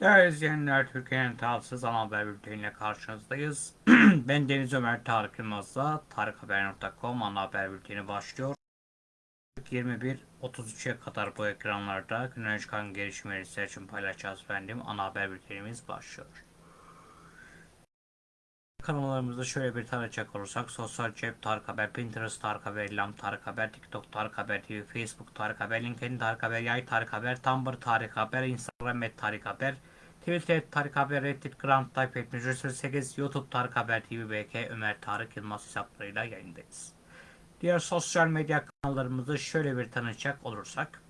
Değerli izleyenler, Türkiye'nin tarafsız ana haber bülteniyle karşınızdayız. ben Deniz Ömer Tarık Yılmaz'la tarikhaber.com ana haber bülteni başlıyor. 21.33'e kadar bu ekranlarda günden çıkan gelişmeleri sizler için paylaşacağız efendim. Ana haber bültenimiz başlıyor. Kanallarımızda şöyle bir tanıcak olursak Sosyal Cep Tarık Haber, Pinterest Tarık Haber, İlham Tarık Haber, TikTok Tarık Haber TV, Facebook Tarık Haber, LinkedIn Tarık Haber, Yay Tarık Haber, Tumblr Tarık Haber, Instagram et Tarık Haber, Twitter Tarık Haber, Reddit Grand Type et Mücadele 8, YouTube Tarık Haber TV, BK Ömer Tarık Yılmaz hesaplarıyla yayındayız. Diğer sosyal medya kanallarımızı şöyle bir tanıcak olursak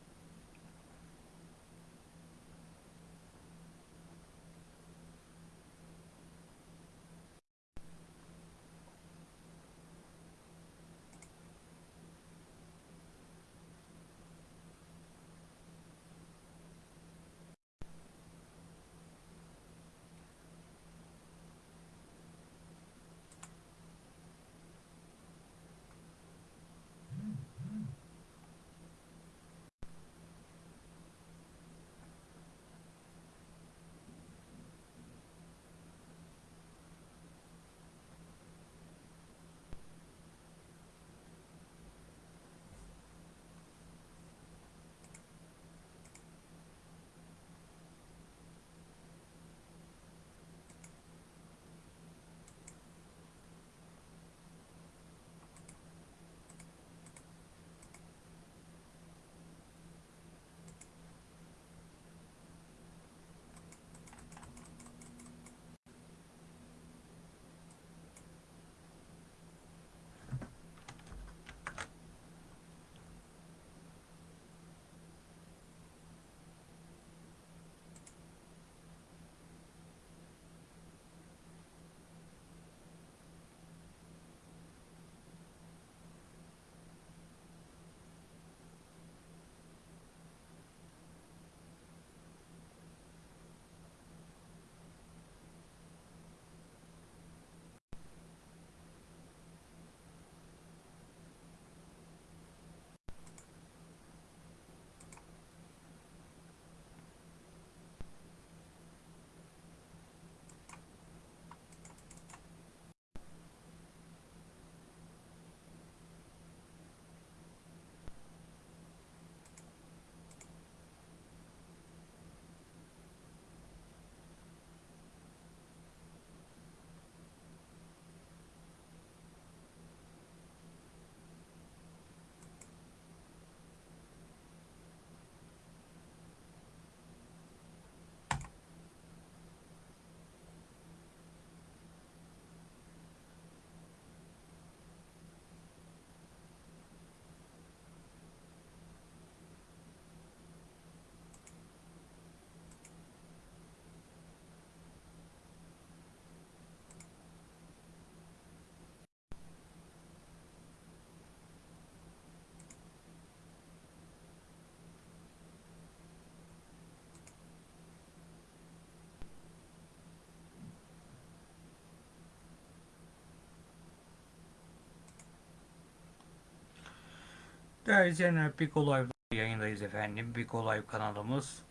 Değerli izleyenler Big Live yayındayız efendim. Big Live kanalımız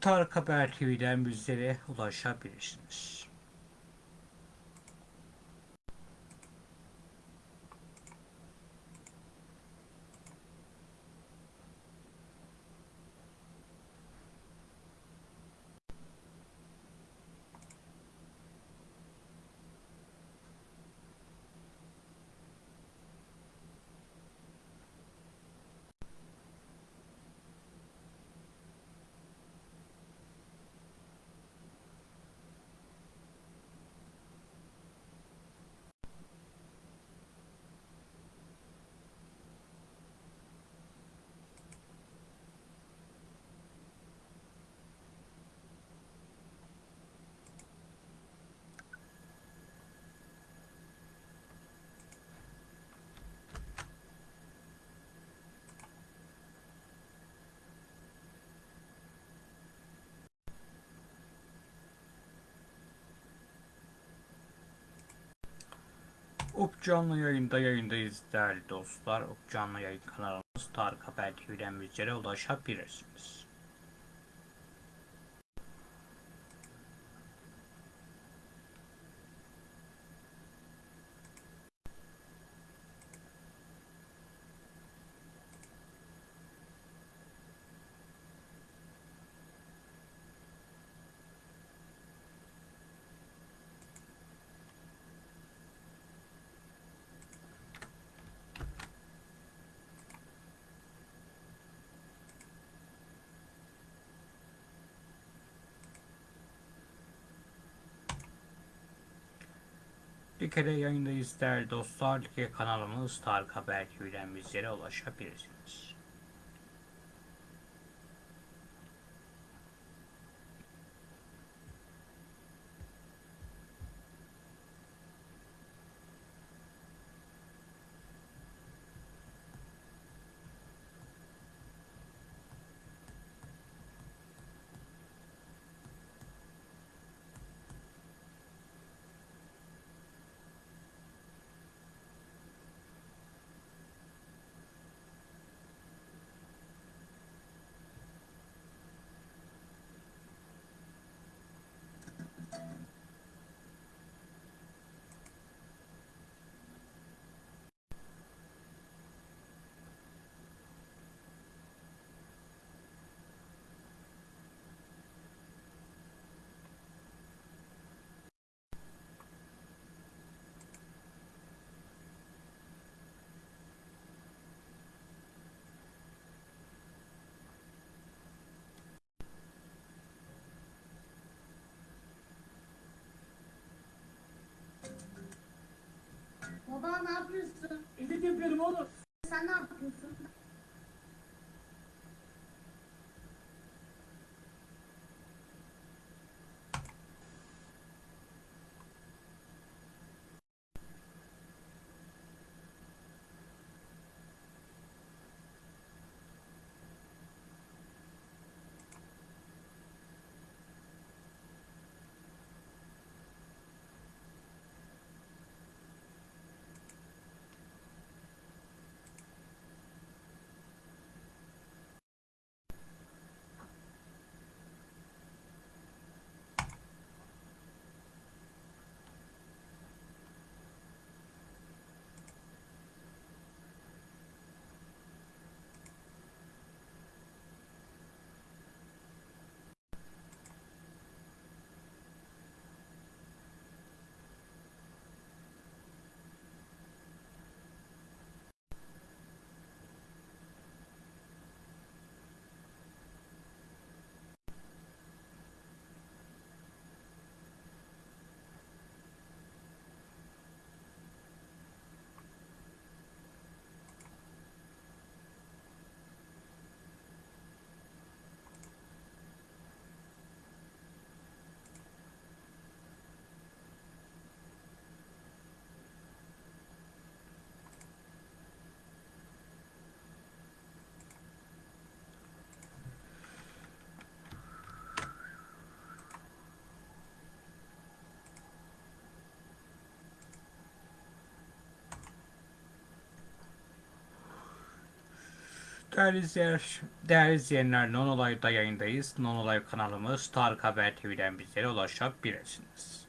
Tarık Haber TV'den bizlere ulaşabilirsiniz. Up canlı yayında yayındayız değerli dostlar. Up canlı yayın kanalımız Tarık Haber TV'den bizlere ulaşabilirsiniz. Like'de yayındayız değerli dostlar. Like kanalımız Tarık Haber TV'den bizlere ulaşabilirsiniz. Baba ne yapıyorsun? Edit yapıyorum oğlum. Sen ne yapıyorsun? Değerli, izleyenler, değerli izleyenler, Non Olay'da yayındayız. Non Olay kanalımız Tarık Haber TV'den bizlere ulaşabilirsiniz.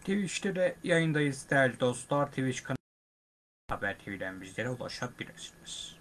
Twitch'te de yayındayız değerli dostlar. Twitch kanalı Haber TV'den bizlere ulaşabilirsiniz.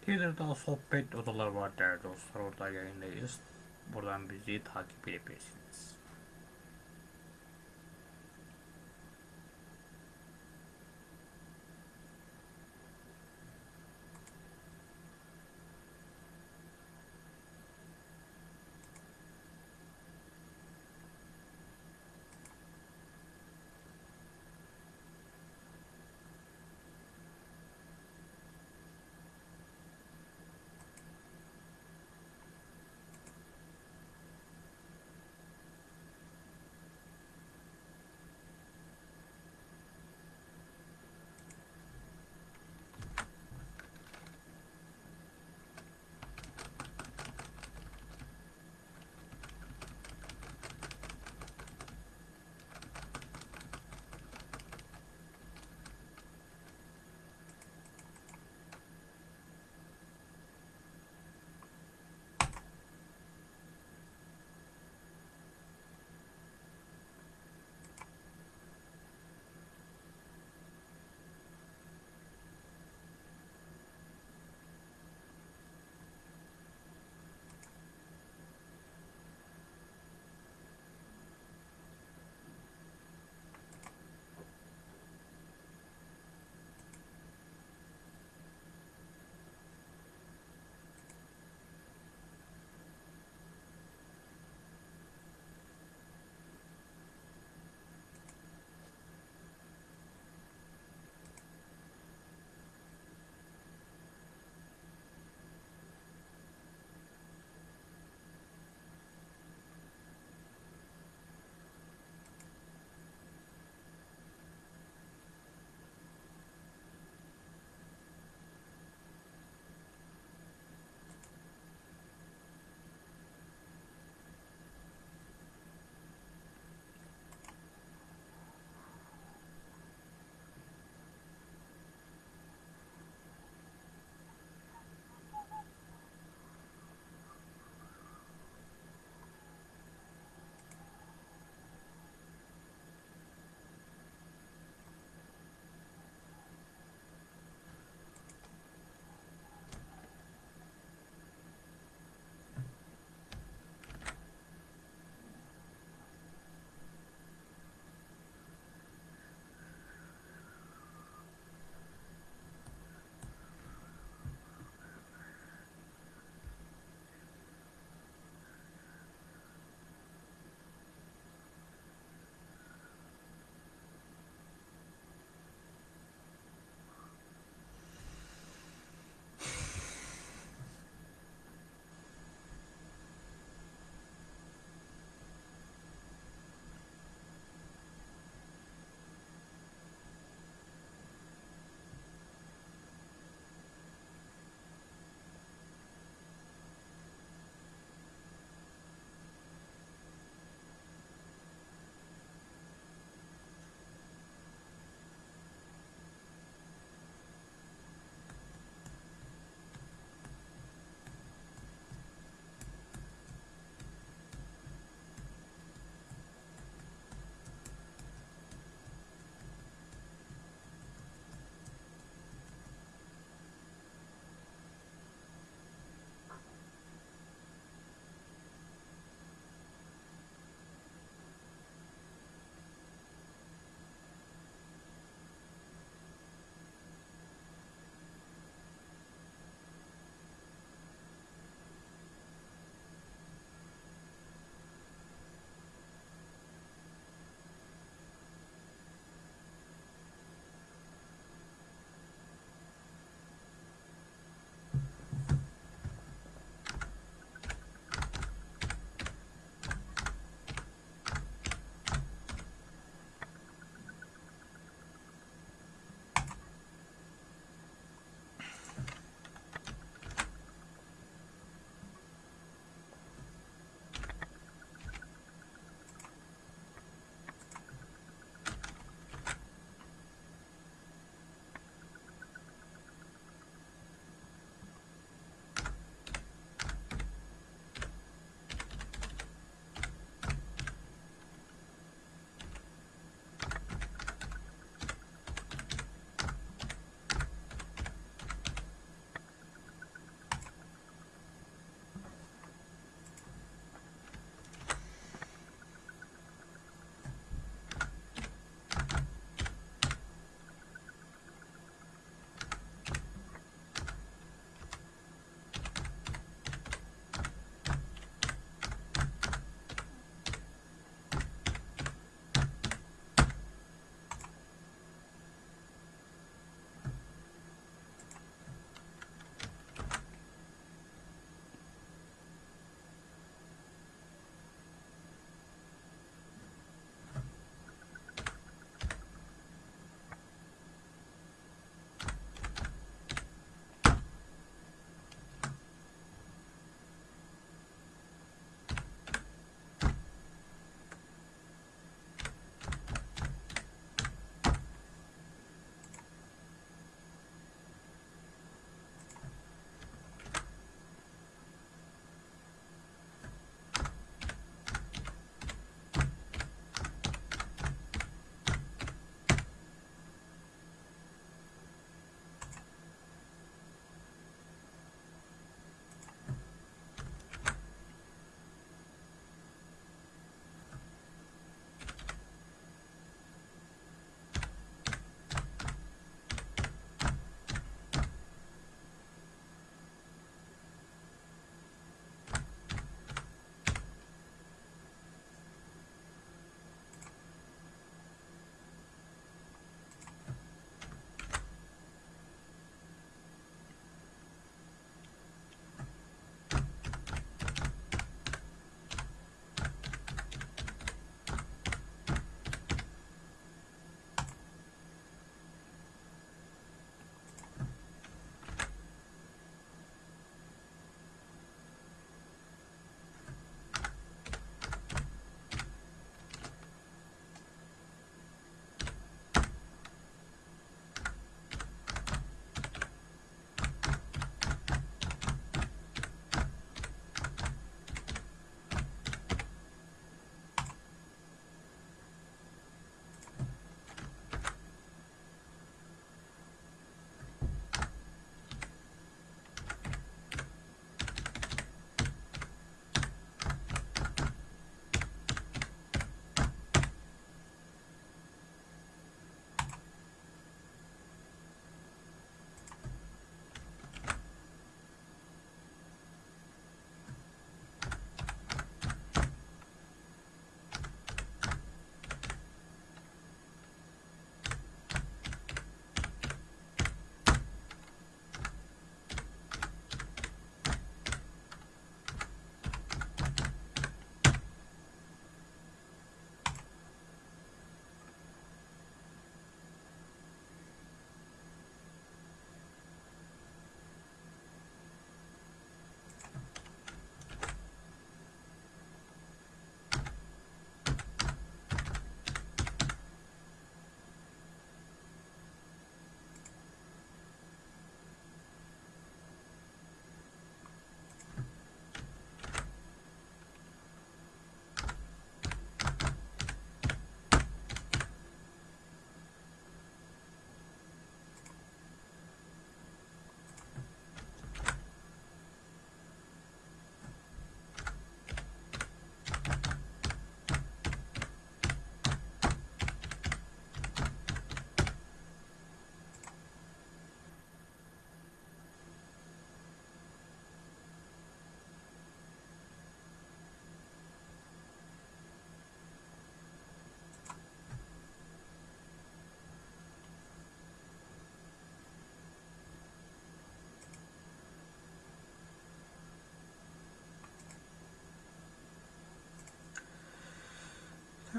Twitter'da sohbet odaları var değerli dostlar. Orada yayındayız. Buradan bizi takip edebilirsiniz.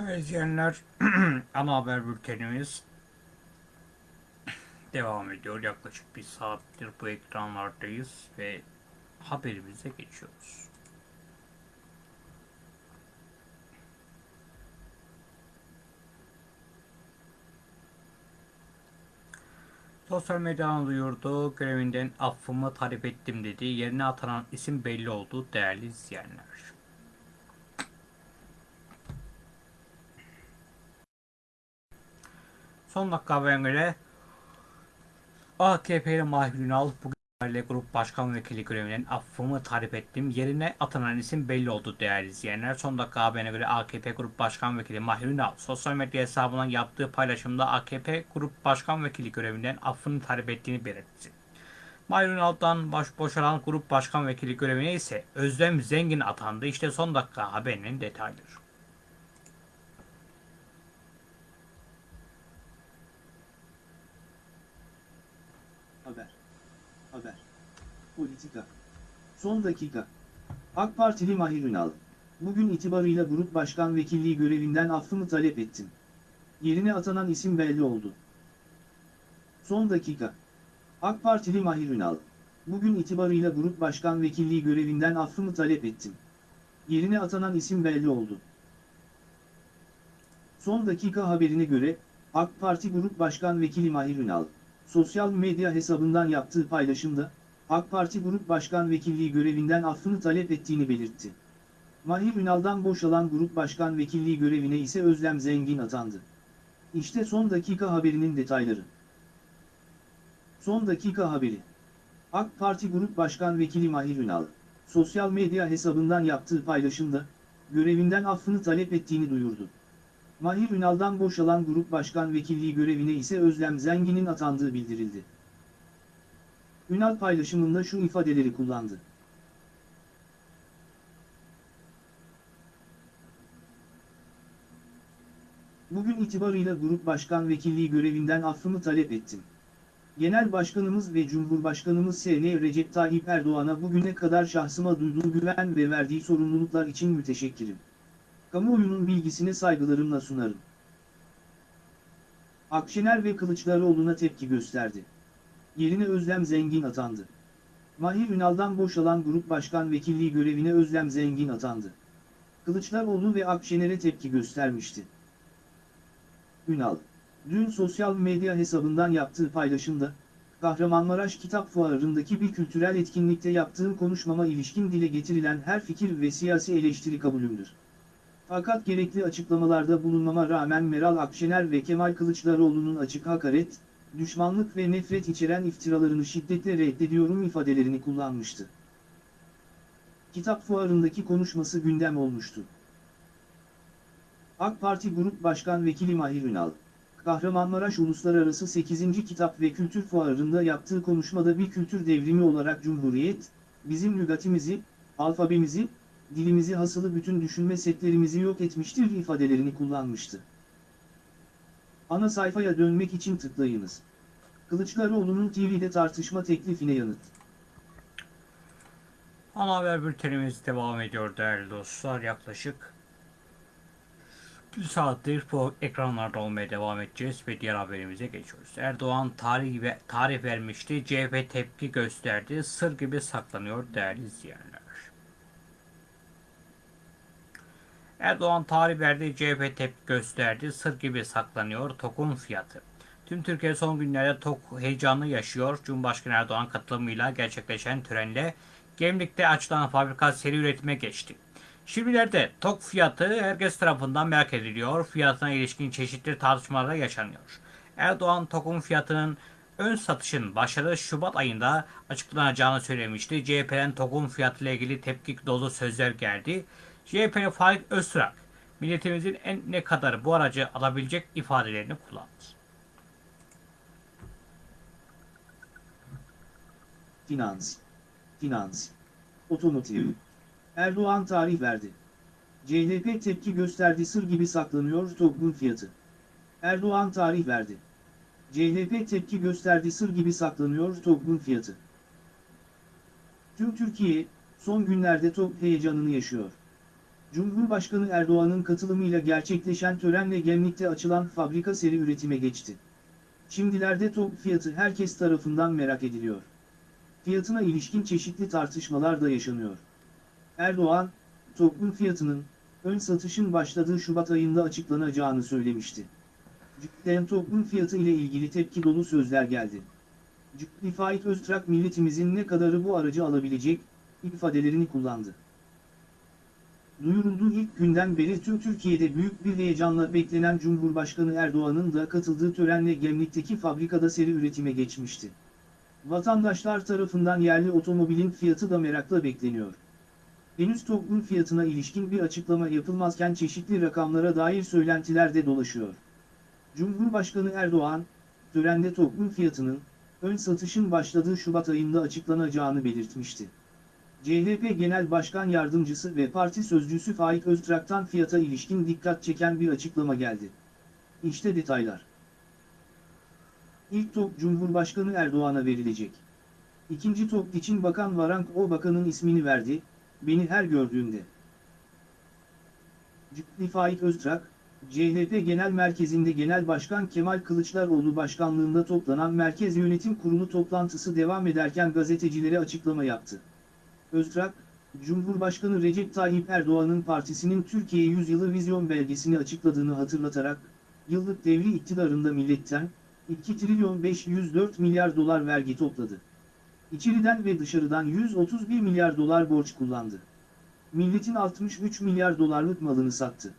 İzleyenler ana haber bültenimiz devam ediyor. Yaklaşık bir saattir bu ekranlardayız ve haberimize geçiyoruz. Sosyal medyadan duyurdu. Görevinden affımı talep ettim dedi. Yerine atanan isim belli oldu değerli izleyenler. Son dakika haberine göre AKP'li Mahir Ünal bugün Grup Başkan Vekili görevinden affımı talep ettim. Yerine atanan isim belli oldu değerli izleyenler. Son dakika haberine göre AKP Grup Başkan Vekili Mahir Ünal sosyal medya hesabından yaptığı paylaşımda AKP Grup Başkan Vekili görevinden affını talep ettiğini belirtti. Mahir Ünal'dan baş boşalan Grup Başkan Vekili görevine ise Özlem Zengin atandı. İşte son dakika haberinin detayları. Haber. Haber. Politika. Son dakika. AK Partili Mahir Ünal. Bugün itibarıyla Grup Başkan Vekilliği görevinden affımı talep ettim. Yerine atanan isim belli oldu. Son dakika. AK Partili Mahir Ünal. Bugün itibarıyla Grup Başkan Vekilliği görevinden affımı talep ettim. Yerine atanan isim belli oldu. Son dakika haberine göre, AK Parti Grup Başkan Vekili Mahir Ünal, sosyal medya hesabından yaptığı paylaşımda, AK Parti Grup Başkan Vekilliği görevinden affını talep ettiğini belirtti. Mahir Ünal'dan boşalan Grup Başkan Vekilliği görevine ise Özlem Zengin atandı. İşte son dakika haberinin detayları. Son dakika haberi. AK Parti Grup Başkan Vekili Mahir Ünal, sosyal medya hesabından yaptığı paylaşımda, görevinden affını talep ettiğini duyurdu. Mahir Ünal'dan boşalan Grup Başkan Vekilliği görevine ise Özlem Zengin'in atandığı bildirildi. Ünal paylaşımında şu ifadeleri kullandı. Bugün itibarıyla Grup Başkan Vekilliği görevinden affımı talep ettim. Genel Başkanımız ve Cumhurbaşkanımız S.N. Recep Tayyip Erdoğan'a bugüne kadar şahsıma duyduğu güven ve verdiği sorumluluklar için müteşekkirim. Kamuoyunun bilgisine saygılarımla sunarım. Akşener ve Kılıçdaroğlu'na tepki gösterdi. Yerine Özlem Zengin atandı. Mahir Ünal'dan boşalan Grup Başkan Vekilliği görevine Özlem Zengin atandı. Kılıçdaroğlu ve Akşener'e tepki göstermişti. Ünal, dün sosyal medya hesabından yaptığı paylaşımda, Kahramanmaraş Kitap Fuarı'ndaki bir kültürel etkinlikte yaptığım konuşmama ilişkin dile getirilen her fikir ve siyasi eleştiri kabulümdür. Fakat gerekli açıklamalarda bulunmama rağmen Meral Akşener ve Kemal Kılıçdaroğlu'nun açık hakaret, düşmanlık ve nefret içeren iftiralarını şiddetle reddediyorum ifadelerini kullanmıştı. Kitap fuarındaki konuşması gündem olmuştu. AK Parti Grup Başkan Vekili Mahir Ünal, Kahramanmaraş Uluslararası 8. Kitap ve Kültür Fuarı'nda yaptığı konuşmada bir kültür devrimi olarak Cumhuriyet, bizim lügatimizi, alfabemizi, dilimizi hasılı bütün düşünme setlerimizi yok etmiştir ifadelerini kullanmıştı. Ana sayfaya dönmek için tıklayınız. Kılıçdaroğlu'nun TV'de tartışma teklifine yanıt. Ana haber bültenimiz devam ediyor değerli dostlar. Yaklaşık bir saattir bu ekranlarda olmaya devam edeceğiz ve diğer haberimize geçiyoruz. Erdoğan tarih, ve, tarih vermişti. CHP tepki gösterdi. Sır gibi saklanıyor değerli izleyenler. Erdoğan tarih verdi. CHP tepki gösterdi. Sır gibi saklanıyor. TOK'un fiyatı. Tüm Türkiye son günlerde TOK heyecanı yaşıyor. Cumhurbaşkanı Erdoğan katılımıyla gerçekleşen törenle Gemlik'te açılan fabrika seri üretime geçti. Şimdilerde TOK fiyatı herkes tarafından merak ediliyor. Fiyatına ilişkin çeşitli tartışmalar yaşanıyor. Erdoğan TOK'un fiyatının ön satışın başladığı Şubat ayında açıklanacağını söylemişti. CHP'den TOK'un fiyatıyla ilgili tepki dolu sözler geldi. CHP'li Faik Öztürk, milletimizin en ne kadar bu aracı alabilecek ifadelerini kullandı. Finans. Finans. Otomotiv. Erdoğan tarih verdi. CHP tepki gösterdi sır gibi saklanıyor TOG'un fiyatı. Erdoğan tarih verdi. CHP tepki gösterdi sır gibi saklanıyor TOG'un fiyatı. Tüm Türkiye, son günlerde TOG heyecanını yaşıyor. Cumhurbaşkanı Erdoğan'ın katılımıyla gerçekleşen törenle Gemlik'te açılan fabrika seri üretime geçti. Şimdilerde top fiyatı herkes tarafından merak ediliyor. Fiyatına ilişkin çeşitli tartışmalar da yaşanıyor. Erdoğan, TOG'un fiyatının, ön satışın başladığı Şubat ayında açıklanacağını söylemişti. Cidden TOG'un fiyatı ile ilgili tepki dolu sözler geldi. Ciddi Faik Öztrak milletimizin ne kadarı bu aracı alabilecek, ifadelerini kullandı. Duyurulduğu ilk günden beri tüm Türkiye'de büyük bir heyecanla beklenen Cumhurbaşkanı Erdoğan'ın da katıldığı törenle Gemlik'teki fabrikada seri üretime geçmişti. Vatandaşlar tarafından yerli otomobilin fiyatı da merakla bekleniyor. Henüz TOG'un fiyatına ilişkin bir açıklama yapılmazken çeşitli rakamlara dair söylentiler de dolaşıyor. Cumhurbaşkanı Erdoğan, törende TOG'un fiyatının, ön satışın başladığı Şubat ayında açıklanacağını belirtmişti. CHP Genel Başkan Yardımcısı ve Parti Sözcüsü Faik Öztrak'tan fiyata ilişkin dikkat çeken bir açıklama geldi. İşte detaylar. İlk top Cumhurbaşkanı Erdoğan'a verilecek. İkinci top için Bakan Varank o bakanın ismini verdi, beni her gördüğünde. Ciddi Faik Öztrak, CHP Genel Merkezi'nde Genel Başkan Kemal Kılıçdaroğlu başkanlığında toplanan Merkez Yönetim Kurulu toplantısı devam ederken gazetecilere açıklama yaptı. Öztrak, Cumhurbaşkanı Recep Tayyip Erdoğan'ın partisinin Türkiye Yüzyılı Vizyon belgesini açıkladığını hatırlatarak, yıllık devri iktidarında milletten 2 trilyon 504 milyar dolar vergi topladı. İçeriden ve dışarıdan 131 milyar dolar borç kullandı. Milletin 63 milyar dolarlık malını sattı.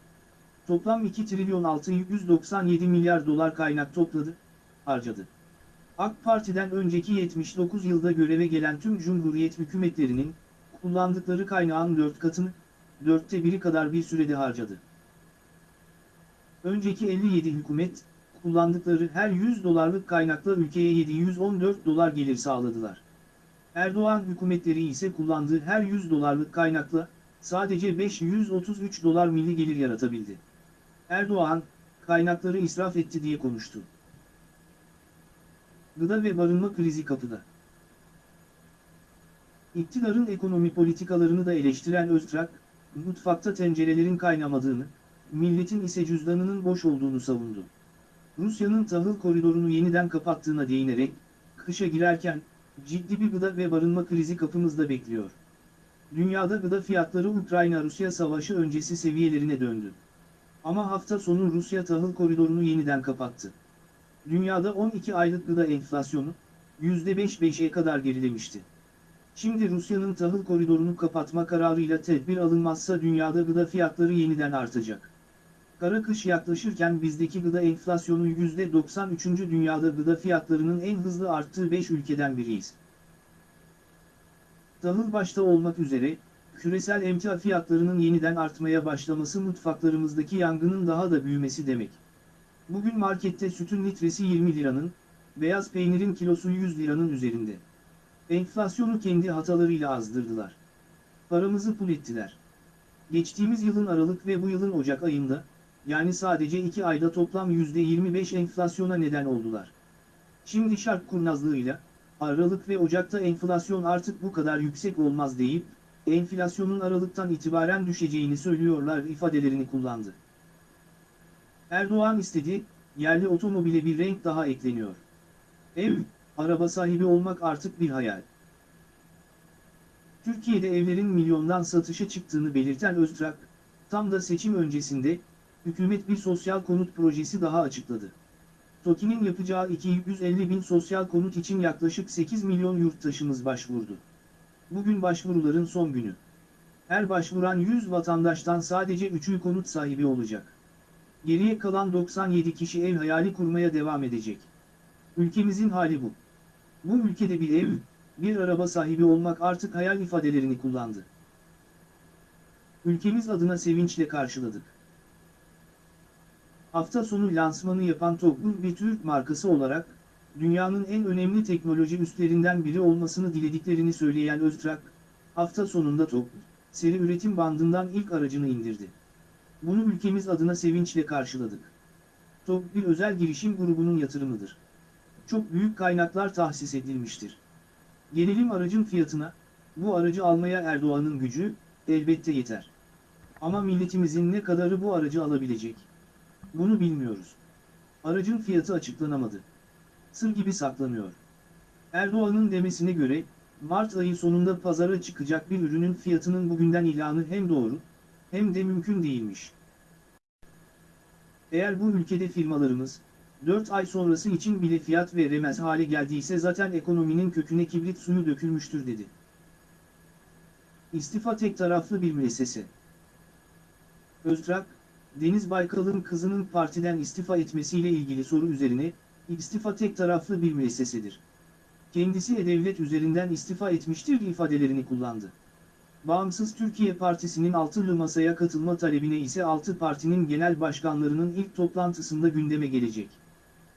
Toplam 2 trilyon 697 milyar dolar kaynak topladı, harcadı. AK Parti'den önceki 79 yılda göreve gelen tüm Cumhuriyet hükümetlerinin, kullandıkları kaynağın 4 katını, dörtte biri kadar bir sürede harcadı. Önceki 57 hükümet, kullandıkları her 100 dolarlık kaynakla ülkeye 714 dolar gelir sağladılar. Erdoğan hükümetleri ise kullandığı her 100 dolarlık kaynakla, sadece 533 dolar milli gelir yaratabildi. Erdoğan, kaynakları israf etti diye konuştu. Gıda ve barınma krizi kapıda. İktidarın ekonomi politikalarını da eleştiren Öztrak, mutfakta tencerelerin kaynamadığını, milletin ise cüzdanının boş olduğunu savundu. Rusya'nın tahıl koridorunu yeniden kapattığına değinerek, kışa girerken, ciddi bir gıda ve barınma krizi kapımızda bekliyor. Dünyada gıda fiyatları Ukrayna-Rusya savaşı öncesi seviyelerine döndü. Ama hafta sonu Rusya tahıl koridorunu yeniden kapattı. Dünyada 12 aylık gıda enflasyonu, %5-5'e kadar gerilemişti. Şimdi Rusya'nın tahıl koridorunu kapatma kararıyla tedbir alınmazsa dünyada gıda fiyatları yeniden artacak. Kara kış yaklaşırken bizdeki gıda enflasyonu %93. dünyada gıda fiyatlarının en hızlı arttığı 5 ülkeden biriyiz. Tahıl başta olmak üzere, küresel emtia fiyatlarının yeniden artmaya başlaması mutfaklarımızdaki yangının daha da büyümesi demek. Bugün markette sütün litresi 20 liranın, beyaz peynirin kilosu 100 liranın üzerinde. Enflasyonu kendi hatalarıyla azdırdılar. Paramızı pul ettiler. Geçtiğimiz yılın Aralık ve bu yılın Ocak ayında, yani sadece 2 ayda toplam %25 enflasyona neden oldular. Şimdi şark kurnazlığıyla, Aralık ve Ocak'ta enflasyon artık bu kadar yüksek olmaz deyip, enflasyonun Aralık'tan itibaren düşeceğini söylüyorlar ifadelerini kullandı. Erdoğan istedi, yerli otomobile bir renk daha ekleniyor. Ev, araba sahibi olmak artık bir hayal. Türkiye'de evlerin milyondan satışa çıktığını belirten Öztrak, tam da seçim öncesinde, hükümet bir sosyal konut projesi daha açıkladı. TOKİ'nin yapacağı 250 bin sosyal konut için yaklaşık 8 milyon yurttaşımız başvurdu. Bugün başvuruların son günü. Her başvuran 100 vatandaştan sadece 3'ü konut sahibi olacak. Geriye kalan 97 kişi ev hayali kurmaya devam edecek. Ülkemizin hali bu. Bu ülkede bir ev, bir araba sahibi olmak artık hayal ifadelerini kullandı. Ülkemiz adına sevinçle karşıladık. Hafta sonu lansmanı yapan TOG'un bir Türk markası olarak, dünyanın en önemli teknoloji üstlerinden biri olmasını dilediklerini söyleyen Öztrak, hafta sonunda TOG, seri üretim bandından ilk aracını indirdi. Bunu ülkemiz adına sevinçle karşıladık. TOG bir özel girişim grubunun yatırımıdır. Çok büyük kaynaklar tahsis edilmiştir. Gelelim aracın fiyatına, bu aracı almaya Erdoğan'ın gücü, elbette yeter. Ama milletimizin ne kadarı bu aracı alabilecek? Bunu bilmiyoruz. Aracın fiyatı açıklanamadı. Sır gibi saklanıyor. Erdoğan'ın demesine göre, Mart ayı sonunda pazara çıkacak bir ürünün fiyatının bugünden ilanı hem doğru, hem de mümkün değilmiş. Eğer bu ülkede firmalarımız, 4 ay sonrası için bile fiyat veremez hale geldiyse zaten ekonominin köküne kibrit suyu dökülmüştür dedi. İstifa tek taraflı bir müessese. Öztrak, Deniz Baykal'ın kızının partiden istifa etmesiyle ilgili soru üzerine, istifa tek taraflı bir müessesedir. Kendisi e-devlet üzerinden istifa etmiştir ifadelerini kullandı. Bağımsız Türkiye Partisi'nin altılı masaya katılma talebine ise altı partinin genel başkanlarının ilk toplantısında gündeme gelecek.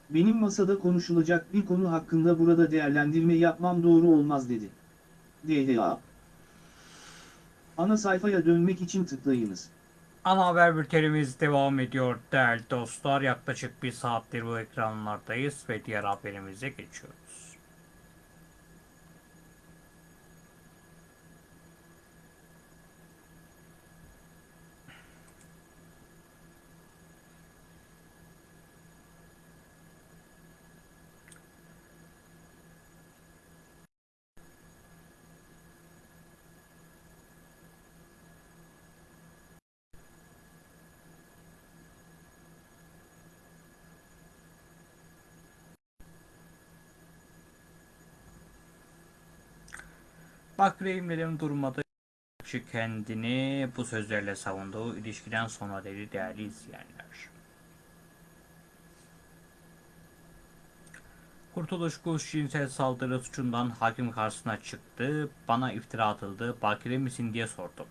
Benim masada konuşulacak bir konu hakkında burada değerlendirme yapmam doğru olmaz dedi. DDA Ana sayfaya dönmek için tıklayınız. Ana haber bültenimiz devam ediyor değerli dostlar. Yaklaşık bir saattir bu ekranlardayız ve diğer haberimize geçiyoruz. Bak Reimlerin durmadı. Kişi kendini bu sözlerle savunduğu ilişkiden sonra dedi değerli izleyenler. Kurtuluş Kuş cinsel saldırı suçundan hakim karşısına çıktı. Bana iftira atıldı. Bakire misin diye sordum.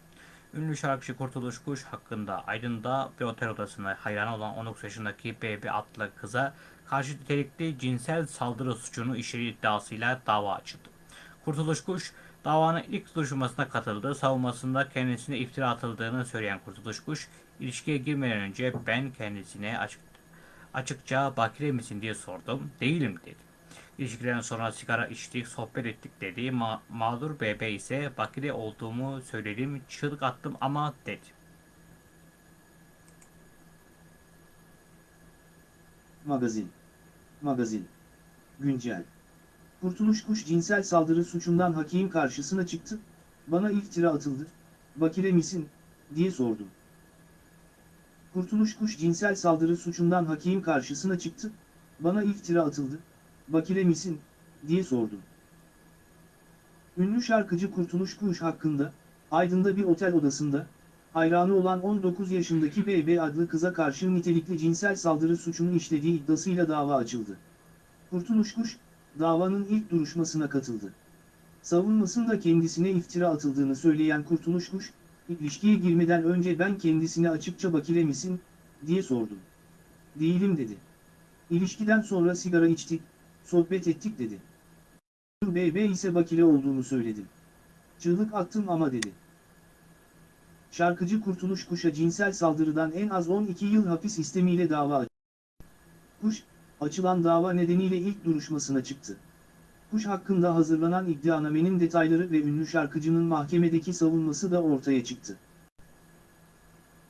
Ünlü şarkıcı Kurtuluş Kuş hakkında Aydın'da bir otel odasına hayran olan 19 yaşındaki BB adlı kıza karşı nitelikli cinsel saldırı suçunu işlediği iddiasıyla dava açıldı. Kurtuluş Kuş davanın ilk duruşmasına katıldı. Savunmasında kendisine iftira atıldığını söyleyen Kurtuluş Kuş, ilişkiye girmeden önce ben kendisine açık, açıkça bakire misin diye sordum. Değilim dedi. İlişkiden sonra sigara içtik, sohbet ettik dedi. Ma- mağdur BB ise bakire olduğumu söyledim, çığlık attım ama dedi. Magazin. Magazin. Güncel. Kurtuluş Kuş cinsel saldırı suçundan hakim karşısına çıktı, bana iftira atıldı, bakire misin, diye sordum. Kurtuluş Kuş cinsel saldırı suçundan hakim karşısına çıktı, bana iftira atıldı, bakire misin, diye sordum. Ünlü şarkıcı Kurtuluş Kuş hakkında, Aydın'da bir otel odasında, hayranı olan 19 yaşındaki BB adlı kıza karşı nitelikli cinsel saldırı suçunu işlediği iddiasıyla dava açıldı. Kurtuluş Kuş, davanın ilk duruşmasına katıldı. Savunmasında kendisine iftira atıldığını söyleyen Kurtuluş Kuş, ilişkiye girmeden önce ben kendisine açıkça bakire misin, diye sordum. Değilim dedi. İlişkiden sonra sigara içtik, sohbet ettik dedi. BB ise bakire olduğunu söyledim. Çığlık attım ama dedi. Şarkıcı Kurtuluş Kuş'a cinsel saldırıdan en az 12 yıl hapis istemiyle dava açtı. Kuş, açılan dava nedeniyle ilk duruşmasına çıktı. Kuş hakkında hazırlanan iddianamenin detayları ve ünlü şarkıcının mahkemedeki savunması da ortaya çıktı.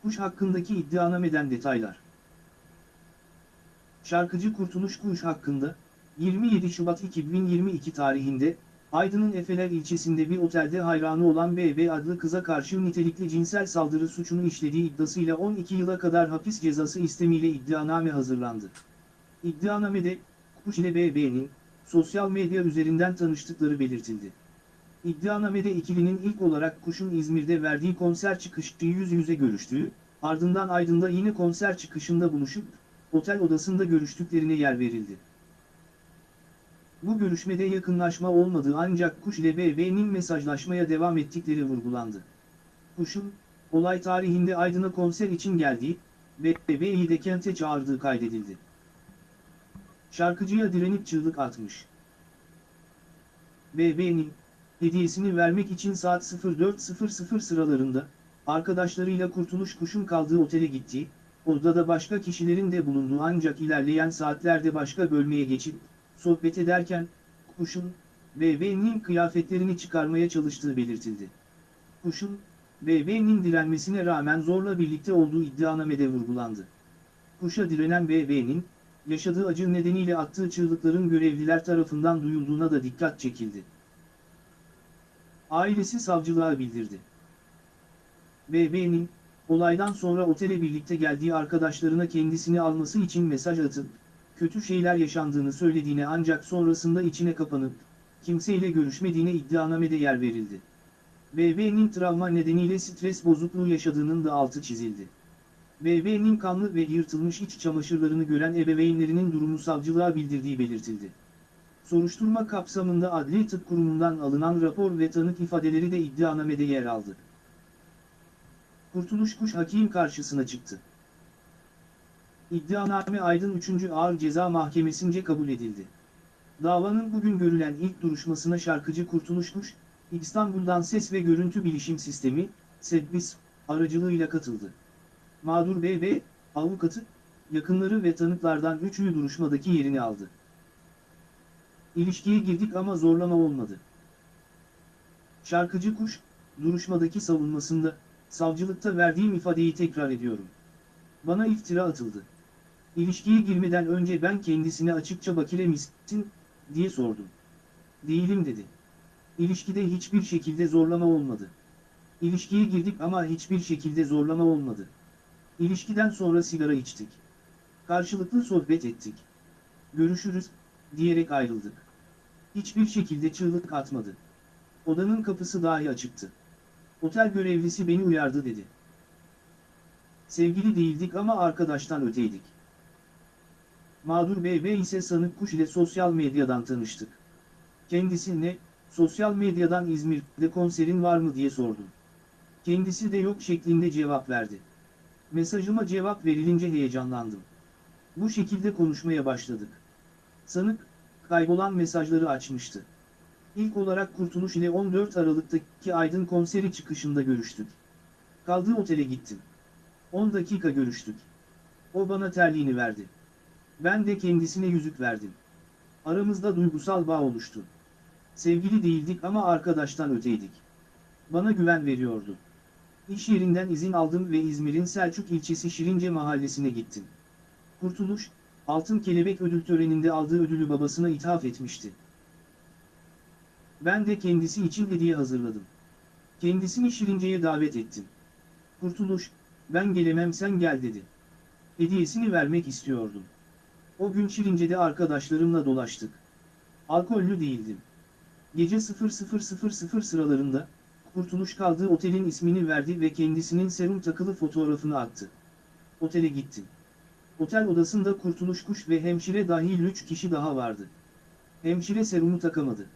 Kuş hakkındaki iddianameden detaylar. Şarkıcı Kurtuluş Kuş hakkında, 27 Şubat 2022 tarihinde, Aydın'ın Efeler ilçesinde bir otelde hayranı olan BB adlı kıza karşı nitelikli cinsel saldırı suçunu işlediği iddiasıyla 12 yıla kadar hapis cezası istemiyle iddianame hazırlandı. İddianamede, Kuş ile BB'nin, sosyal medya üzerinden tanıştıkları belirtildi. İddianamede ikilinin ilk olarak Kuş'un İzmir'de verdiği konser çıkışı yüz yüze görüştüğü, ardından Aydın'da yine konser çıkışında buluşup, otel odasında görüştüklerine yer verildi. Bu görüşmede yakınlaşma olmadığı ancak Kuş ile BB'nin mesajlaşmaya devam ettikleri vurgulandı. Kuş'un, olay tarihinde Aydın'a konser için geldiği, ve BB'yi de kente çağırdığı kaydedildi. Şarkıcıya direnip çığlık atmış. BB'nin, hediyesini vermek için saat 04.00 sıralarında, arkadaşlarıyla Kurtuluş Kuş'un kaldığı otele gitti, odada başka kişilerin de bulunduğu ancak ilerleyen saatlerde başka bölmeye geçip, sohbet ederken, Kuş'un, BB'nin kıyafetlerini çıkarmaya çalıştığı belirtildi. Kuş'un, BB'nin direnmesine rağmen zorla birlikte olduğu iddianamede vurgulandı. Kuşa direnen BB'nin, yaşadığı acı nedeniyle attığı çığlıkların görevliler tarafından duyulduğuna da dikkat çekildi. Ailesi savcılığa bildirdi. BB'nin, olaydan sonra otele birlikte geldiği arkadaşlarına kendisini alması için mesaj atıp, kötü şeyler yaşandığını söylediğine ancak sonrasında içine kapanıp, kimseyle görüşmediğine iddianamede yer verildi. BB'nin travma nedeniyle stres bozukluğu yaşadığının da altı çizildi. BB'nin kanlı ve yırtılmış iç çamaşırlarını gören ebeveynlerinin durumu savcılığa bildirdiği belirtildi. Soruşturma kapsamında Adli Tıp Kurumu'ndan alınan rapor ve tanık ifadeleri de iddianamede yer aldı. Kurtuluş Kuş hakim karşısına çıktı. İddianame Aydın 3. Ağır Ceza Mahkemesi'nce kabul edildi. Davanın bugün görülen ilk duruşmasına şarkıcı Kurtuluş Kuş, İstanbul'dan Ses ve Görüntü Bilişim Sistemi, SEDBİS, aracılığıyla katıldı. Mağdur BB, avukatı, yakınları ve tanıklardan üçü duruşmadaki yerini aldı. İlişkiye girdik ama zorlama olmadı. Şarkıcı Kuş, duruşmadaki savunmasında, savcılıkta verdiğim ifadeyi tekrar ediyorum. Bana iftira atıldı. İlişkiye girmeden önce ben kendisine açıkça bakire misin, diye sordum. Değilim dedi. İlişkide hiçbir şekilde zorlama olmadı. İlişkiye girdik ama hiçbir şekilde zorlama olmadı. İlişkiden sonra sigara içtik. Karşılıklı sohbet ettik. Görüşürüz, diyerek ayrıldık. Hiçbir şekilde çığlık atmadı. Odanın kapısı dahi açıktı. Otel görevlisi beni uyardı dedi. Sevgili değildik ama arkadaştan öteydik. Mağdur BB ise sanık kuş ile sosyal medyadan tanıştık. Kendisine, sosyal medyadan İzmir'de konserin var mı diye sordum. Kendisi de yok şeklinde cevap verdi. Mesajıma cevap verilince heyecanlandım. Bu şekilde konuşmaya başladık. Sanık, kaybolan mesajları açmıştı. İlk olarak Kurtuluş ile 14 Aralık'taki Aydın konseri çıkışında görüştük. Kaldığı otele gittim. 10 dakika görüştük. O bana terliğini verdi. Ben de kendisine yüzük verdim. Aramızda duygusal bağ oluştu. Sevgili değildik ama arkadaştan öteydik. Bana güven veriyordu. İş yerinden izin aldım ve İzmir'in Selçuk ilçesi Şirince mahallesine gittim. Kurtuluş, Altın Kelebek ödül töreninde aldığı ödülü babasına ithaf etmişti. Ben de kendisi için hediye hazırladım. Kendisini Şirince'ye davet ettim. Kurtuluş, ben gelemem sen gel dedi. Hediyesini vermek istiyordum. O gün Şirince'de arkadaşlarımla dolaştık. Alkollü değildim. Gece 00.00 sıralarında, Kurtuluş kaldığı otelin ismini verdi ve kendisinin serum takılı fotoğrafını attı. Otele gittim. Otel odasında Kurtuluş Kuş ve hemşire dahil 3 kişi daha vardı. Hemşire serumu takamadı.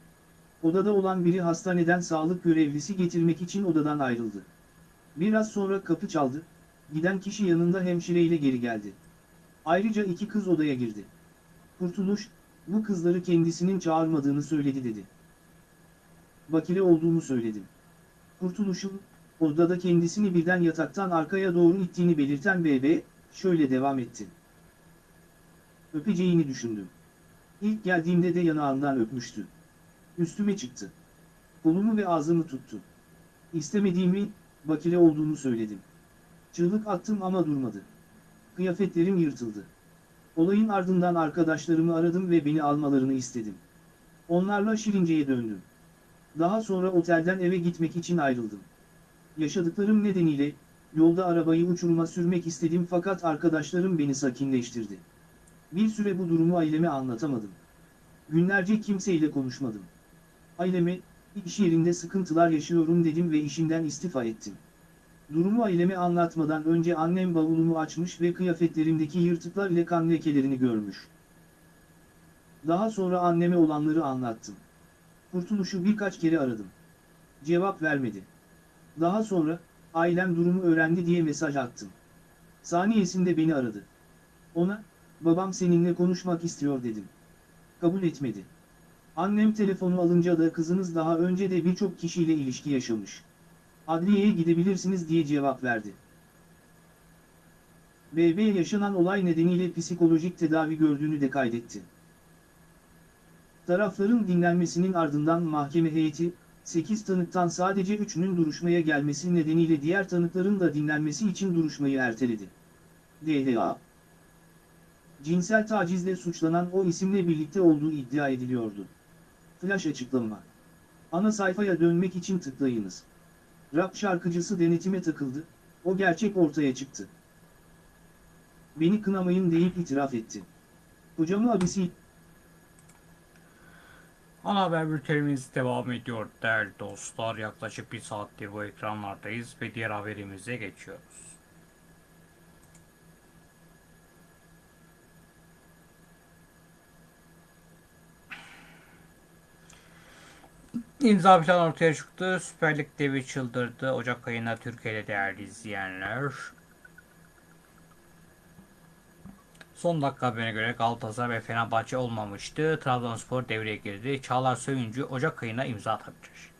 Odada olan biri hastaneden sağlık görevlisi getirmek için odadan ayrıldı. Biraz sonra kapı çaldı, giden kişi yanında hemşireyle geri geldi. Ayrıca iki kız odaya girdi. Kurtuluş, bu kızları kendisinin çağırmadığını söyledi dedi. Bakire olduğumu söyledim. Kurtuluş'un, odada kendisini birden yataktan arkaya doğru ittiğini belirten BB, şöyle devam etti. Öpeceğini düşündüm. İlk geldiğimde de yanağından öpmüştü. Üstüme çıktı. Kolumu ve ağzımı tuttu. İstemediğimi, bakire olduğunu söyledim. Çığlık attım ama durmadı. Kıyafetlerim yırtıldı. Olayın ardından arkadaşlarımı aradım ve beni almalarını istedim. Onlarla Şirince'ye döndüm. Daha sonra otelden eve gitmek için ayrıldım. Yaşadıklarım nedeniyle, yolda arabayı uçuruma sürmek istedim fakat arkadaşlarım beni sakinleştirdi. Bir süre bu durumu aileme anlatamadım. Günlerce kimseyle konuşmadım. Aileme, iş yerinde sıkıntılar yaşıyorum dedim ve işimden istifa ettim. Durumu aileme anlatmadan önce annem bavulumu açmış ve kıyafetlerimdeki yırtıklar ile kan lekelerini görmüş. Daha sonra anneme olanları anlattım. Kurtuluşu birkaç kere aradım. Cevap vermedi. Daha sonra, ailem durumu öğrendi diye mesaj attım. Saniyesinde beni aradı. Ona, babam seninle konuşmak istiyor dedim. Kabul etmedi. Annem telefonu alınca da kızınız daha önce de birçok kişiyle ilişki yaşamış. Adliyeye gidebilirsiniz diye cevap verdi. BB yaşanan olay nedeniyle psikolojik tedavi gördüğünü de kaydetti. Tarafların dinlenmesinin ardından mahkeme heyeti, 8 tanıktan sadece 3'ünün duruşmaya gelmesi nedeniyle diğer tanıkların da dinlenmesi için duruşmayı erteledi. DHA Cinsel tacizle suçlanan o isimle birlikte olduğu iddia ediliyordu. Flash açıklama. Ana sayfaya dönmek için tıklayınız. Rap şarkıcısı denetime takıldı, o gerçek ortaya çıktı. Beni kınamayın deyip itiraf etti. Hocamı abisi Ana haber bültenimiz devam ediyor değerli dostlar. Yaklaşık bir saattir bu ekranlardayız ve diğer haberimize geçiyoruz. İmza plan ortaya çıktı. Süper Lig devi çıldırdı. Ocak ayında Türkiye'de değerli izleyenler. Son dakika haberine göre Galatasaray ve Fenerbahçe olmamıştı. Trabzonspor devreye girdi. Çağlar Söyüncü Ocak ayına imza atabilir.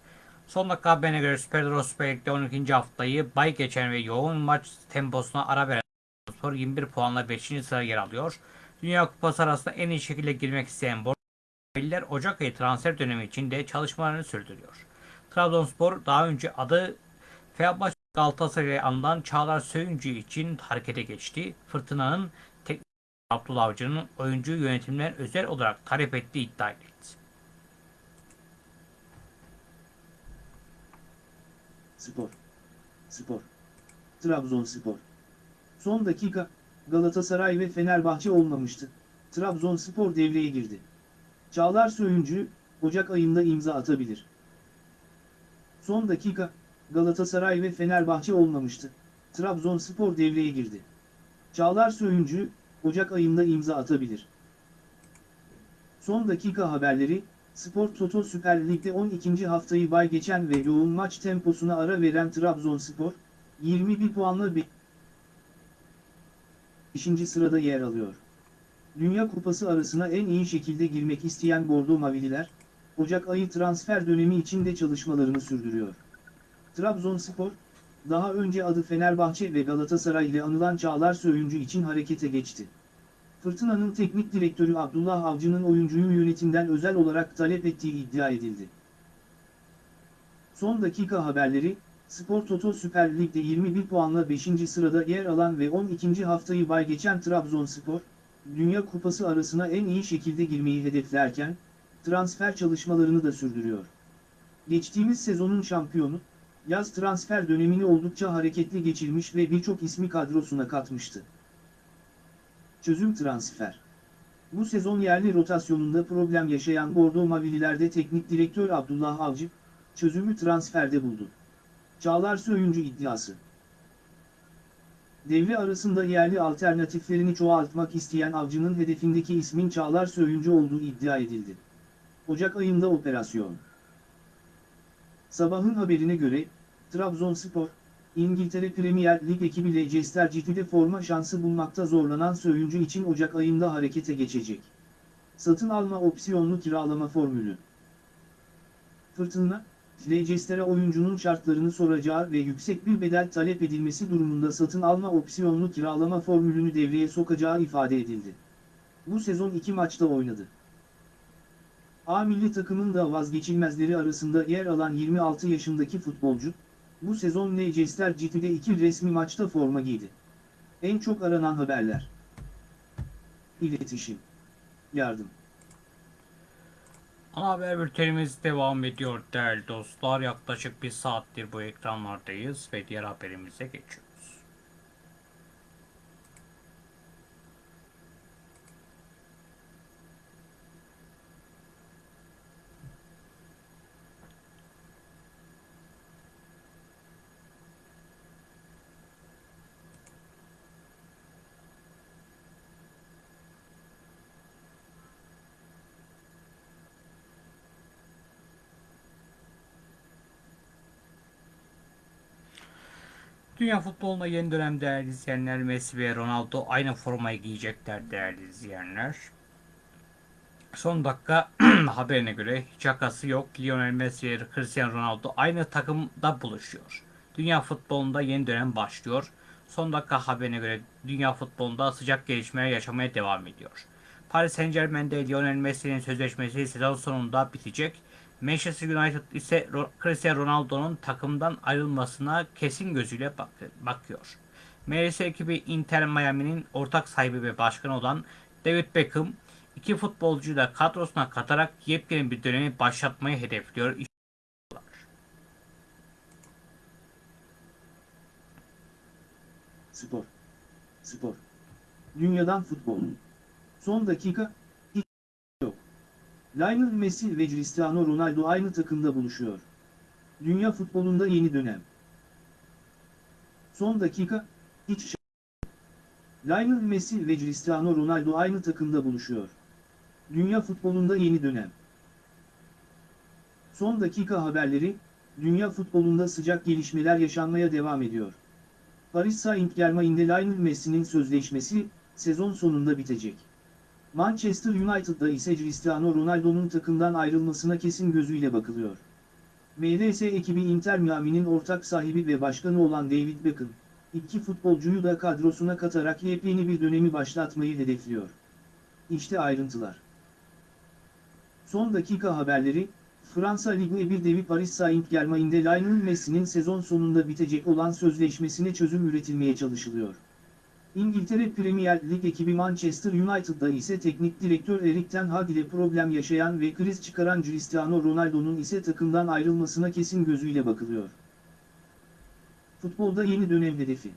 Son dakika haberine göre Süper Euro Süper Lig'de 12. haftayı bay geçen ve yoğun maç temposuna ara veren Trabzonspor 21 puanla 5. sıraya yer alıyor. Dünya Kupası arasında en iyi şekilde girmek isteyen Bordo'liler Ocak ayı transfer dönemi içinde çalışmalarını sürdürüyor. Trabzonspor daha önce adı Fenerbahçe Galatasaray'a anılan Çağlar Söyüncü için harekete geçti. Fırtınanın Abdullah Avcı'nın oyuncu yönetimler özel olarak talep ettiği iddia edildi. Spor. Spor. Trabzonspor. Son dakika, Galatasaray ve Fenerbahçe olmamıştı. Trabzonspor devreye girdi. Çağlar Söyüncü, Ocak ayında imza atabilir. Son dakika, Galatasaray ve Fenerbahçe olmamıştı. Trabzonspor devreye girdi. Çağlar Söyüncü, Ocak ayında imza atabilir. Son dakika haberleri, Spor Toto Süper Lig'de 12. haftayı bay geçen ve yoğun maç temposuna ara veren Trabzonspor, 21 puanla 5. sırada yer alıyor. Dünya Kupası arasına en iyi şekilde girmek isteyen Bordo Mavililer, Ocak ayı transfer dönemi içinde çalışmalarını sürdürüyor. Trabzonspor, daha önce adı Fenerbahçe ve Galatasaray ile anılan Çağlar Söyüncü için harekete geçti. Fırtına'nın teknik direktörü Abdullah Avcı'nın oyuncuyu yönetimden özel olarak talep ettiği iddia edildi. Son dakika haberleri, Spor Toto Süper Lig'de 21 puanla 5. sırada yer alan ve 12. haftayı bay geçen Trabzonspor, Dünya Kupası arasına en iyi şekilde girmeyi hedeflerken, transfer çalışmalarını da sürdürüyor. Geçtiğimiz sezonun şampiyonu, yaz transfer dönemini oldukça hareketli geçirmiş ve birçok ismi kadrosuna katmıştı. Çözüm transfer. Bu sezon yerli rotasyonunda problem yaşayan Bordo Mavililerde teknik direktör Abdullah Avcı, çözümü transferde buldu. Çağlar Söyüncü iddiası. Devre arasında yerli alternatiflerini çoğaltmak isteyen Avcı'nın hedefindeki ismin Çağlar Söyüncü olduğu iddia edildi. Ocak ayında operasyon. Sabahın haberine göre, Trabzonspor, İngiltere Premier Lig ekibi Leicester City'de forma şansı bulmakta zorlanan Söyüncü için Ocak ayında harekete geçecek. Satın alma opsiyonlu kiralama formülü. Fırtına, Leicester'e oyuncunun şartlarını soracağı ve yüksek bir bedel talep edilmesi durumunda satın alma opsiyonlu kiralama formülünü devreye sokacağı ifade edildi. Bu sezon iki maçta oynadı. A milli takımın da vazgeçilmezleri arasında yer alan 26 yaşındaki futbolcu, bu sezon Leicester City'de iki resmi maçta forma giydi. En çok aranan haberler. İletişim. Yardım. Ana haber bültenimiz devam ediyor değerli dostlar. Yaklaşık bir saattir bu ekranlardayız ve diğer haberimize geçiyoruz. Dünya futbolunda yeni dönem değerli izleyenler Messi ve Ronaldo aynı formayı giyecekler değerli izleyenler. Son dakika haberine göre hiç şakası yok. Lionel Messi ve Cristiano Ronaldo aynı takımda buluşuyor. Dünya futbolunda yeni dönem başlıyor. Son dakika haberine göre dünya futbolunda sıcak gelişmeler yaşamaya devam ediyor. Paris Saint Germain'de Lionel Messi'nin sözleşmesi sezon sonunda bitecek. Manchester United ise Cristiano Ronaldo'nun takımdan ayrılmasına kesin gözüyle bak- bakıyor. MLS ekibi Inter Miami'nin ortak sahibi ve başkanı olan David Beckham iki futbolcuyu da kadrosuna katarak yepyeni bir dönemi başlatmayı hedefliyor. Spor. Spor. Dünyadan futbol. Son dakika. Lionel Messi ve Cristiano Ronaldo aynı takımda buluşuyor. Dünya futbolunda yeni dönem. Son dakika, şey Lionel Messi ve Cristiano Ronaldo aynı takımda buluşuyor. Dünya futbolunda yeni dönem. Son dakika haberleri, dünya futbolunda sıcak gelişmeler yaşanmaya devam ediyor. Paris Saint-Germain'de Lionel Messi'nin sözleşmesi, sezon sonunda bitecek. Manchester United'da ise Cristiano Ronaldo'nun takımdan ayrılmasına kesin gözüyle bakılıyor. MLS ekibi Inter Miami'nin ortak sahibi ve başkanı olan David Beckham, iki futbolcuyu da kadrosuna katarak yepyeni bir dönemi başlatmayı hedefliyor. İşte ayrıntılar. Son dakika haberleri, Fransa Ligue 1 devi Paris Saint-Germain'de Lionel Messi'nin sezon sonunda bitecek olan sözleşmesine çözüm üretilmeye çalışılıyor. İngiltere Premier Lig ekibi Manchester United'da ise teknik direktör Erik Ten Hag ile problem yaşayan ve kriz çıkaran Cristiano Ronaldo'nun ise takımdan ayrılmasına kesin gözüyle bakılıyor. Futbolda yeni dönem hedefi.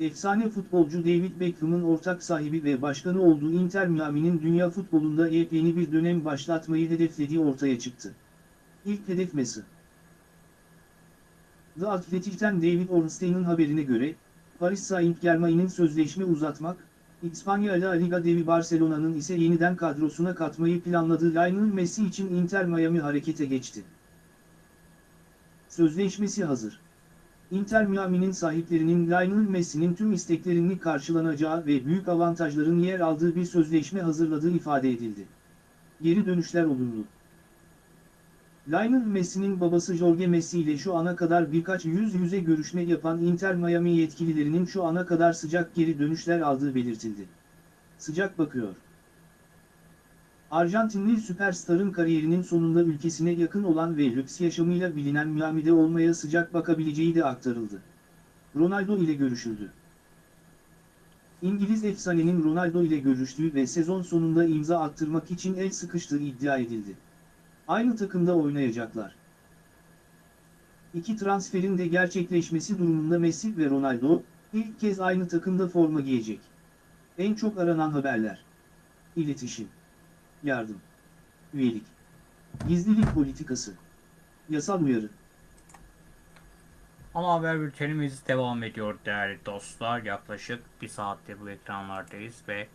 Efsane futbolcu David Beckham'ın ortak sahibi ve başkanı olduğu Inter Miami'nin dünya futbolunda yepyeni bir dönem başlatmayı hedeflediği ortaya çıktı. İlk hedef Messi. The Athletic'ten David Ornstein'in haberine göre, Paris Saint-Germain'in sözleşme uzatmak, İspanya La Liga devi Barcelona'nın ise yeniden kadrosuna katmayı planladığı Lionel Messi için Inter Miami harekete geçti. Sözleşmesi hazır. Inter Miami'nin sahiplerinin Lionel Messi'nin tüm isteklerini karşılanacağı ve büyük avantajların yer aldığı bir sözleşme hazırladığı ifade edildi. Geri dönüşler olumlu. Lionel Messi'nin babası Jorge Messi ile şu ana kadar birkaç yüz yüze görüşme yapan Inter Miami yetkililerinin şu ana kadar sıcak geri dönüşler aldığı belirtildi. Sıcak bakıyor. Arjantinli süperstarın kariyerinin sonunda ülkesine yakın olan ve lüks yaşamıyla bilinen Miami'de olmaya sıcak bakabileceği de aktarıldı. Ronaldo ile görüşüldü. İngiliz efsanenin Ronaldo ile görüştüğü ve sezon sonunda imza attırmak için el sıkıştığı iddia edildi. Aynı takımda oynayacaklar. İki transferin de gerçekleşmesi durumunda Messi ve Ronaldo, ilk kez aynı takımda forma giyecek. En çok aranan haberler. İletişim. Yardım. Üyelik. Gizlilik politikası. Yasal uyarı. Ama haber bültenimiz devam ediyor değerli dostlar. Yaklaşık bir saattir bu ekranlardayız ve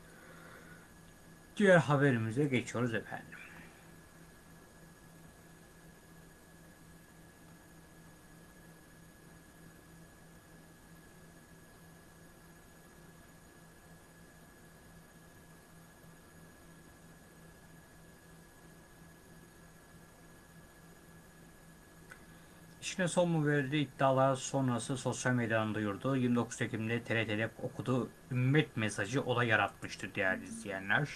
diğer haberimize geçiyoruz efendim. İşine son mu verdi iddialar sonrası sosyal medyadan duyurdu. 29 Ekim'de TRT'de okuduğu ümmet mesajı olay yaratmıştı değerli izleyenler.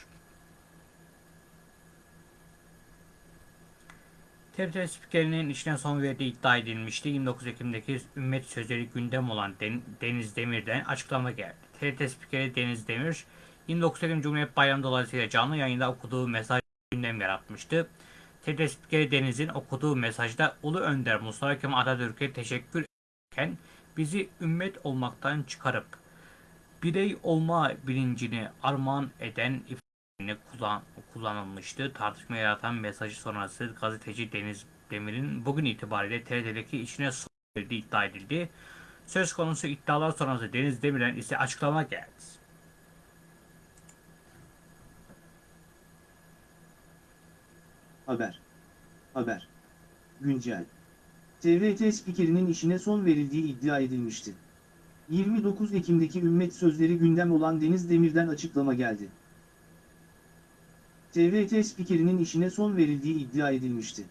TRT spikerinin işine son verdiği iddia edilmişti. 29 Ekim'deki ümmet sözleri gündem olan Den- Deniz Demir'den açıklama geldi. TRT spikeri Deniz Demir, 29 Ekim Cumhuriyet Bayramı dolayısıyla canlı yayında okuduğu mesaj gündem yaratmıştı. Spikeri Deniz'in okuduğu mesajda Ulu Önder Mustafa Kemal Atatürk'e teşekkür ederken bizi ümmet olmaktan çıkarıp birey olma bilincini armağan eden ifadelerini kullan, kullanılmıştı. Tartışma yaratan mesajı sonrası gazeteci Deniz Demir'in bugün itibariyle TRT'deki içine son iddia edildi. Söz konusu iddialar sonrası Deniz Demir'den ise açıklama geldi. Haber. Haber. Güncel. TRT spikerinin işine son verildiği iddia edilmişti. 29 Ekim'deki ümmet sözleri gündem olan Deniz Demir'den açıklama geldi. TRT spikerinin işine son verildiği iddia edilmişti.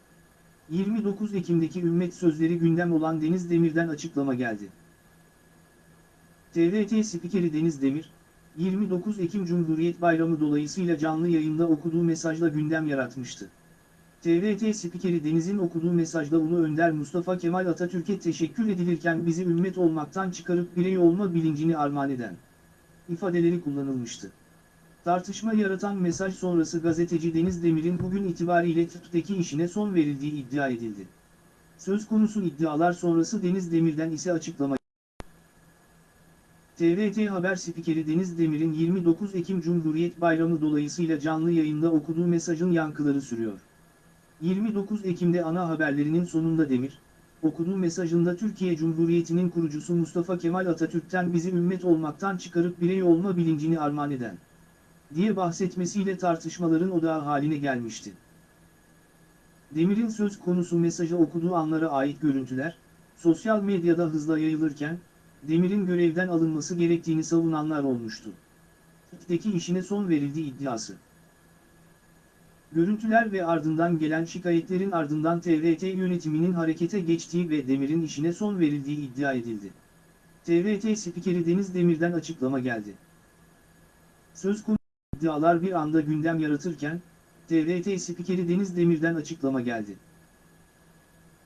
29 Ekim'deki ümmet sözleri gündem olan Deniz Demir'den açıklama geldi. TRT spikeri Deniz Demir, 29 Ekim Cumhuriyet Bayramı dolayısıyla canlı yayında okuduğu mesajla gündem yaratmıştı. TRT spikeri Deniz'in okuduğu mesajda Ulu Önder Mustafa Kemal Atatürk'e teşekkür edilirken bizi ümmet olmaktan çıkarıp birey olma bilincini armağan eden ifadeleri kullanılmıştı. Tartışma yaratan mesaj sonrası gazeteci Deniz Demir'in bugün itibariyle tıptaki işine son verildiği iddia edildi. Söz konusu iddialar sonrası Deniz Demir'den ise açıklama TRT Haber spikeri Deniz Demir'in 29 Ekim Cumhuriyet Bayramı dolayısıyla canlı yayında okuduğu mesajın yankıları sürüyor. 29 Ekim'de ana haberlerinin sonunda Demir, okuduğu mesajında Türkiye Cumhuriyeti'nin kurucusu Mustafa Kemal Atatürk'ten bizi ümmet olmaktan çıkarıp birey olma bilincini armağan eden, diye bahsetmesiyle tartışmaların odağı haline gelmişti. Demir'in söz konusu mesajı okuduğu anlara ait görüntüler, sosyal medyada hızla yayılırken, Demir'in görevden alınması gerektiğini savunanlar olmuştu. İkteki işine son verildiği iddiası. Görüntüler ve ardından gelen şikayetlerin ardından TRT yönetiminin harekete geçtiği ve Demir'in işine son verildiği iddia edildi. TRT spikeri Deniz Demir'den açıklama geldi. Söz konusu iddialar bir anda gündem yaratırken, TRT spikeri Deniz Demir'den açıklama geldi.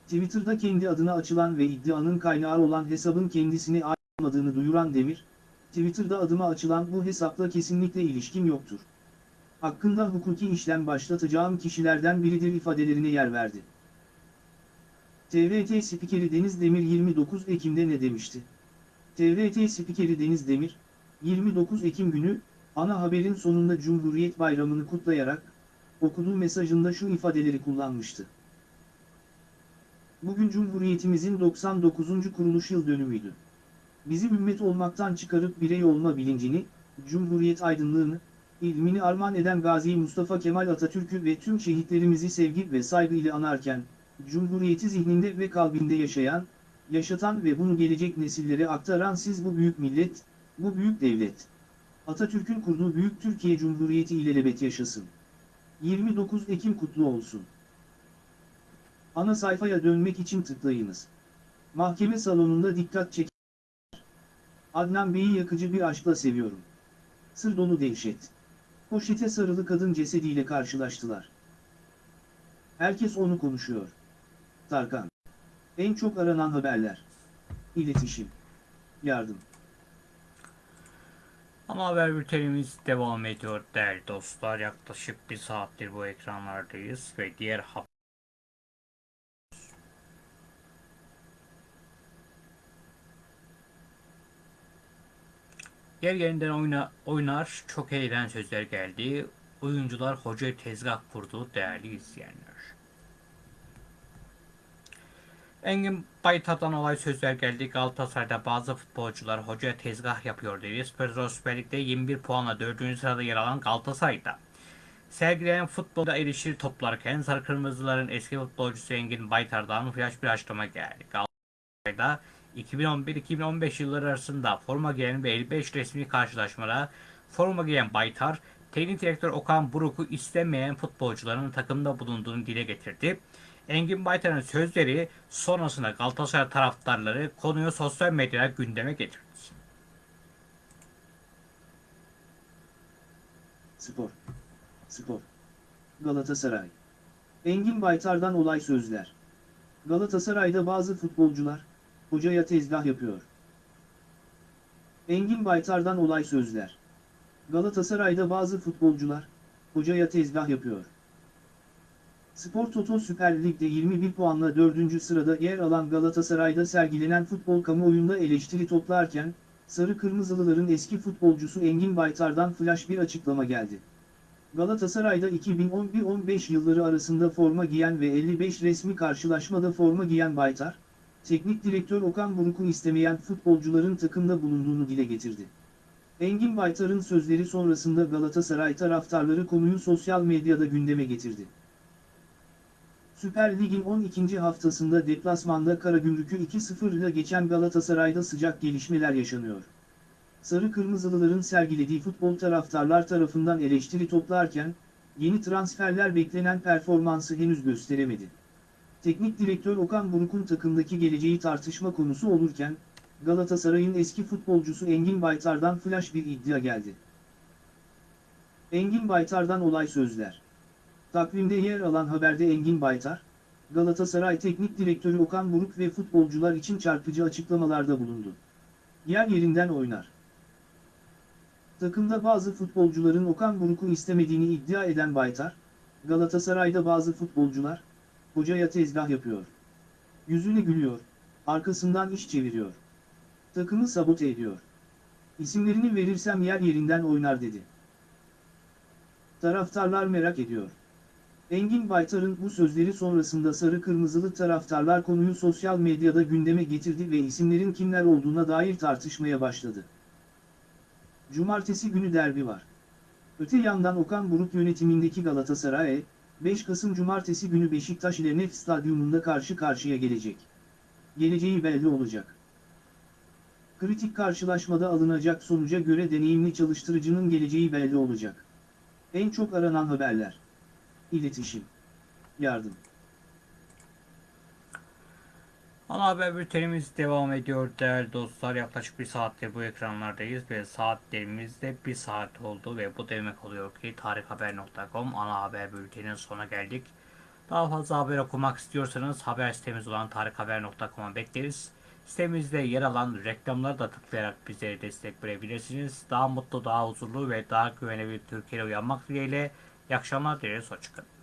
Twitter'da kendi adına açılan ve iddianın kaynağı olan hesabın kendisine ait olmadığını duyuran Demir, Twitter'da adıma açılan bu hesapla kesinlikle ilişkim yoktur. Hakkında hukuki işlem başlatacağım kişilerden biridir ifadelerine yer verdi. TRT spikeri Deniz Demir 29 Ekim'de ne demişti? TRT spikeri Deniz Demir, 29 Ekim günü, ana haberin sonunda Cumhuriyet Bayramı'nı kutlayarak, okuduğu mesajında şu ifadeleri kullanmıştı. Bugün Cumhuriyetimizin 99. kuruluş yıl dönümüydü. Bizi ümmet olmaktan çıkarıp birey olma bilincini, Cumhuriyet aydınlığını, ilmini armağan eden Gazi Mustafa Kemal Atatürk'ü ve tüm şehitlerimizi sevgi ve saygı ile anarken, Cumhuriyeti zihninde ve kalbinde yaşayan, yaşatan ve bunu gelecek nesillere aktaran siz bu büyük millet, bu büyük devlet. Atatürk'ün kurduğu Büyük Türkiye Cumhuriyeti ilelebet yaşasın. 29 Ekim kutlu olsun. Ana sayfaya dönmek için tıklayınız. Mahkeme salonunda dikkat çek. Adnan Bey'i yakıcı bir aşkla seviyorum. Sır dolu dehşet. Poşete sarılı kadın cesediyle karşılaştılar. Herkes onu konuşuyor. Tarkan. En çok aranan haberler. İletişim. Yardım. Ana haber bültenimiz devam ediyor değerli dostlar. Yaklaşık bir saattir bu ekranlardayız ve diğer haber Yer yerinden oyna, oynar çok eğlen sözler geldi. Oyuncular hoca tezgah kurdu değerli izleyenler. Engin Baytar'dan olay sözler geldi. Galatasaray'da bazı futbolcular hocaya tezgah yapıyor dedi. Spor Süper Lig'de 21 puanla 4. sırada yer alan Galatasaray'da. Sergilenen futbolda erişir toplarken Sarı Kırmızıların eski futbolcusu Engin Baytar'dan flash bir açıklama geldi. Galatasaray'da 2011-2015 yılları arasında forma giyen ve 55 resmi karşılaşmada forma giyen Baytar, teknik direktör Okan Buruk'u istemeyen futbolcuların takımda bulunduğunu dile getirdi. Engin Baytar'ın sözleri sonrasında Galatasaray taraftarları konuyu sosyal medyada gündeme getirdi. Spor. Spor. Galatasaray. Engin Baytar'dan olay sözler. Galatasaray'da bazı futbolcular, hocaya tezgah yapıyor. Engin Baytar'dan olay sözler. Galatasaray'da bazı futbolcular, hocaya tezgah yapıyor. Spor Toto Süper Lig'de 21 puanla 4. sırada yer alan Galatasaray'da sergilenen futbol kamuoyunda eleştiri toplarken, Sarı Kırmızılıların eski futbolcusu Engin Baytar'dan flash bir açıklama geldi. Galatasaray'da 2011-15 yılları arasında forma giyen ve 55 resmi karşılaşmada forma giyen Baytar, teknik direktör Okan Buruk'u istemeyen futbolcuların takımda bulunduğunu dile getirdi. Engin Baytar'ın sözleri sonrasında Galatasaray taraftarları konuyu sosyal medyada gündeme getirdi. Süper Lig'in 12. haftasında deplasmanda Karagümrük'ü 2-0 ile geçen Galatasaray'da sıcak gelişmeler yaşanıyor. Sarı Kırmızılıların sergilediği futbol taraftarlar tarafından eleştiri toplarken, yeni transferler beklenen performansı henüz gösteremedi. Teknik direktör Okan Buruk'un takımdaki geleceği tartışma konusu olurken, Galatasaray'ın eski futbolcusu Engin Baytar'dan flash bir iddia geldi. Engin Baytar'dan olay sözler. Takvimde yer alan haberde Engin Baytar, Galatasaray Teknik Direktörü Okan Buruk ve futbolcular için çarpıcı açıklamalarda bulundu. Yer yerinden oynar. Takımda bazı futbolcuların Okan Buruk'u istemediğini iddia eden Baytar, Galatasaray'da bazı futbolcular, hocaya tezgah yapıyor. Yüzüne gülüyor, arkasından iş çeviriyor. Takımı sabote ediyor. İsimlerini verirsem yer yerinden oynar dedi. Taraftarlar merak ediyor. Engin Baytar'ın bu sözleri sonrasında sarı kırmızılı taraftarlar konuyu sosyal medyada gündeme getirdi ve isimlerin kimler olduğuna dair tartışmaya başladı. Cumartesi günü derbi var. Öte yandan Okan Buruk yönetimindeki Galatasaray, 5 Kasım Cumartesi günü Beşiktaş ile Nef Stadyumunda karşı karşıya gelecek. Geleceği belli olacak. Kritik karşılaşmada alınacak sonuca göre deneyimli çalıştırıcının geleceği belli olacak. En çok aranan haberler. İletişim. Yardım. Ana haber bültenimiz devam ediyor değerli dostlar. Yaklaşık bir saattir bu ekranlardayız ve saatlerimiz de bir saat oldu ve bu demek oluyor ki tarikhaber.com ana haber bülteninin sonuna geldik. Daha fazla haber okumak istiyorsanız haber sitemiz olan tarikhaber.com'a bekleriz. Sitemizde yer alan reklamları da tıklayarak bizlere destek verebilirsiniz. Daha mutlu, daha huzurlu ve daha güvenli bir Türkiye'ye uyanmak dileğiyle. İyi akşamlar dileriz. Hoşçakalın.